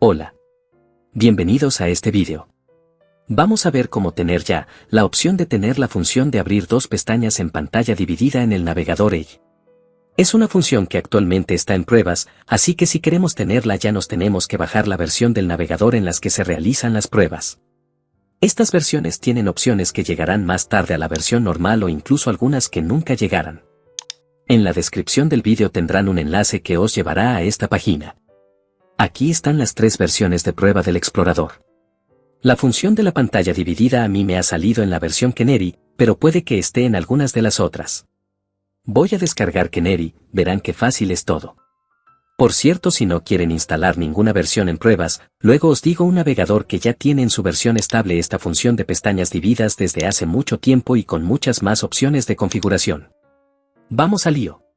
Hola. Bienvenidos a este vídeo. Vamos a ver cómo tener ya la opción de tener la función de abrir dos pestañas en pantalla dividida en el navegador Edge. Es una función que actualmente está en pruebas, así que si queremos tenerla ya nos tenemos que bajar la versión del navegador en las que se realizan las pruebas. Estas versiones tienen opciones que llegarán más tarde a la versión normal o incluso algunas que nunca llegarán. En la descripción del vídeo tendrán un enlace que os llevará a esta página. Aquí están las tres versiones de prueba del explorador. La función de la pantalla dividida a mí me ha salido en la versión Canary, pero puede que esté en algunas de las otras. Voy a descargar Canary, verán qué fácil es todo. Por cierto, si no quieren instalar ninguna versión en pruebas, luego os digo un navegador que ya tiene en su versión estable esta función de pestañas divididas desde hace mucho tiempo y con muchas más opciones de configuración. Vamos al lío.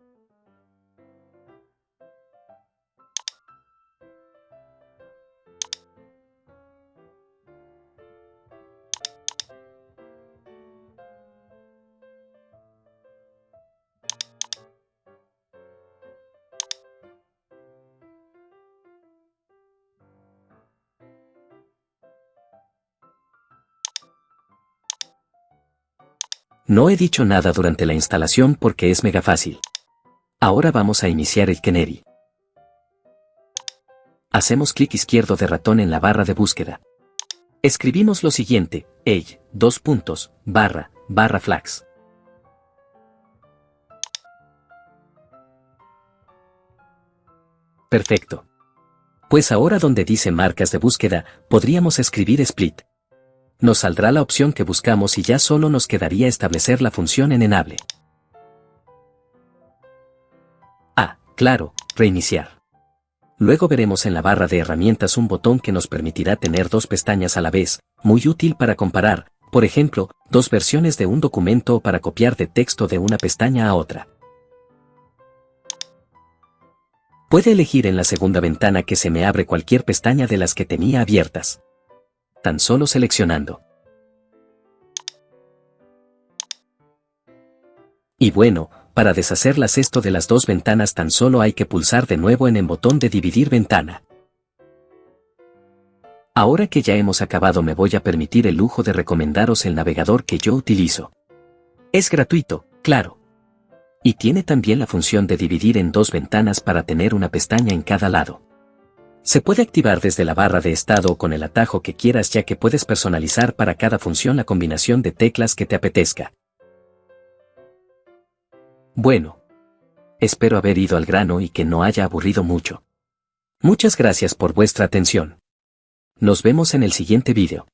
No he dicho nada durante la instalación porque es mega fácil. Ahora vamos a iniciar el Canary. Hacemos clic izquierdo de ratón en la barra de búsqueda. Escribimos lo siguiente, ey, dos puntos, barra, barra flags. Perfecto. Pues ahora donde dice marcas de búsqueda, podríamos escribir split nos saldrá la opción que buscamos y ya solo nos quedaría establecer la función en enable. Ah, claro, reiniciar. Luego veremos en la barra de herramientas un botón que nos permitirá tener dos pestañas a la vez, muy útil para comparar, por ejemplo, dos versiones de un documento o para copiar de texto de una pestaña a otra. Puede elegir en la segunda ventana que se me abre cualquier pestaña de las que tenía abiertas tan solo seleccionando. Y bueno, para deshacerlas esto de las dos ventanas tan solo hay que pulsar de nuevo en el botón de dividir ventana. Ahora que ya hemos acabado me voy a permitir el lujo de recomendaros el navegador que yo utilizo. Es gratuito, claro. Y tiene también la función de dividir en dos ventanas para tener una pestaña en cada lado. Se puede activar desde la barra de estado o con el atajo que quieras ya que puedes personalizar para cada función la combinación de teclas que te apetezca. Bueno. Espero haber ido al grano y que no haya aburrido mucho. Muchas gracias por vuestra atención. Nos vemos en el siguiente vídeo.